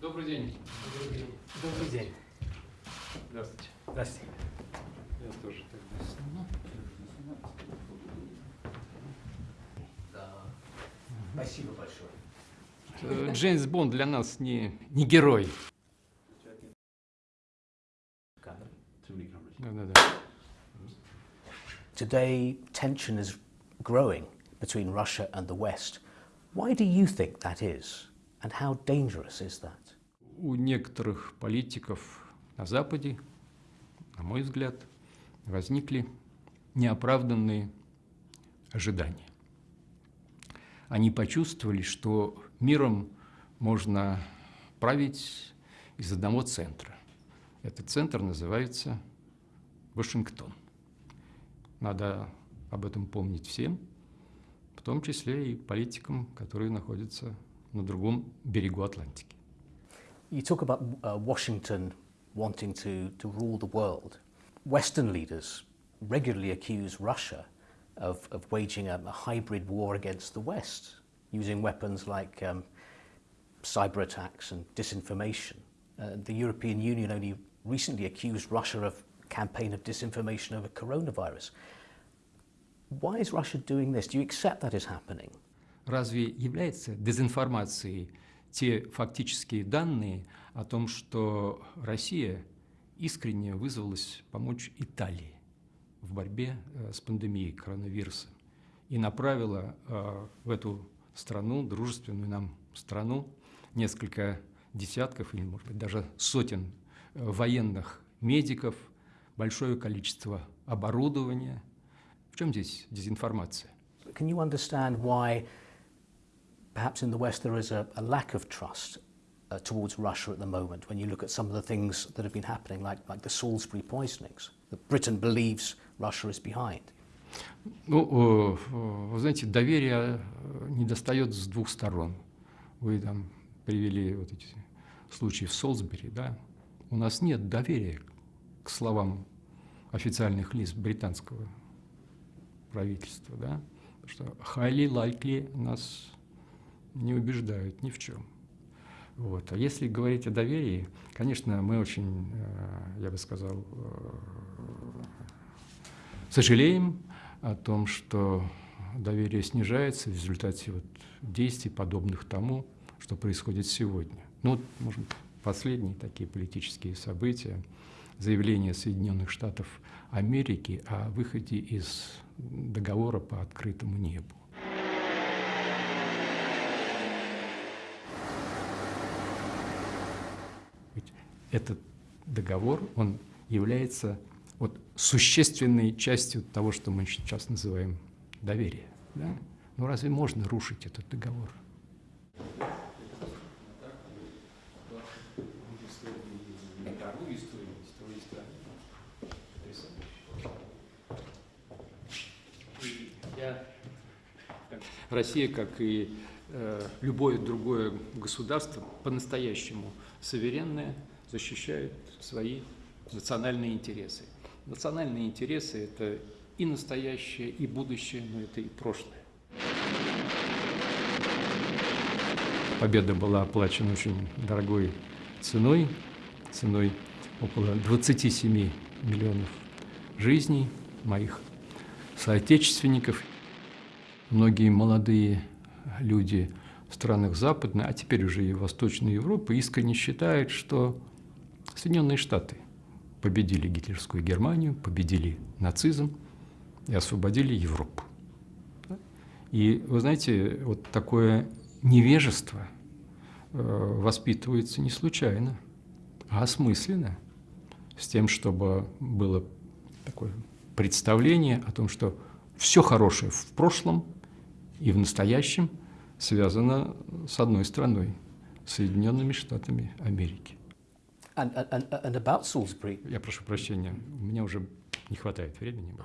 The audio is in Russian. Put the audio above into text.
Добрый день. Добрый день. Здравствуйте. Здравствуйте. Я тоже тогда сниму. Спасибо большое. Э, Джеймс Бонд для нас не, не герой. Да-да-да. Today, tension is growing between Russia and the West. Why do you think that is? And how dangerous is that? У некоторых политиков на Западе, на мой взгляд, возникли неоправданные ожидания. Они почувствовали, что миром можно править из одного центра. Этот центр называется Вашингтон. Надо об этом помнить всем, в том числе и политикам, которые находятся на другом берегу Атлантики. You talk about uh, Washington wanting to, to rule the world. Western leaders regularly accuse Russia of, of waging a, a hybrid war against the West, using weapons like um, cyber attacks and disinformation. Uh, the European Union only recently accused Russia of a campaign of disinformation over coronavirus. Why is Russia doing this? Do you accept that is happening? Разве является дезинформацией те фактические данные о том, что Россия искренне вызвалась помочь Италии в борьбе э, с пандемией коронавируса и направила э, в эту страну, дружественную нам страну, несколько десятков или, может быть, даже сотен э, военных медиков, большое количество оборудования. В чем здесь дезинформация? Can you understand why perhaps in the West there is a, a lack of trust uh, towards Russia at the moment when you look at some of the things that have been happening, like, like the Salisbury poisonings, that Britain believes Russia is behind? Ну, э, вы знаете, доверия не достает с двух сторон. Вы там привели вот эти случаи в Солсбери, да? У нас нет доверия к словам официальных лиц британского правительства, да? Потому что highly likely нас не убеждают ни в чем. Вот. А если говорить о доверии, конечно, мы очень, я бы сказал, сожалеем о том, что доверие снижается в результате вот действий, подобных тому, что происходит сегодня. Ну, вот, может последние такие политические события, заявление Соединенных Штатов Америки о выходе из договора по открытому небу. Этот договор, он является вот существенной частью того, что мы сейчас называем доверие. Да? Ну разве можно рушить этот договор? Россия, как и э, любое другое государство, по-настоящему суверенное, защищает свои национальные интересы. Национальные интересы – это и настоящее, и будущее, но это и прошлое. Победа была оплачена очень дорогой ценой, ценой около 27 миллионов жизней моих соотечественников. Многие молодые люди в странах Западной, а теперь уже и Восточной Европы искренне считают, что Соединенные Штаты победили гитлерскую Германию, победили нацизм и освободили Европу. И вы знаете, вот такое невежество э, воспитывается не случайно, а осмысленно, с тем, чтобы было такое представление о том, что все хорошее в прошлом и в настоящем связано с одной страной, Соединенными Штатами Америки. Я прошу прощения, у меня уже не хватает времени.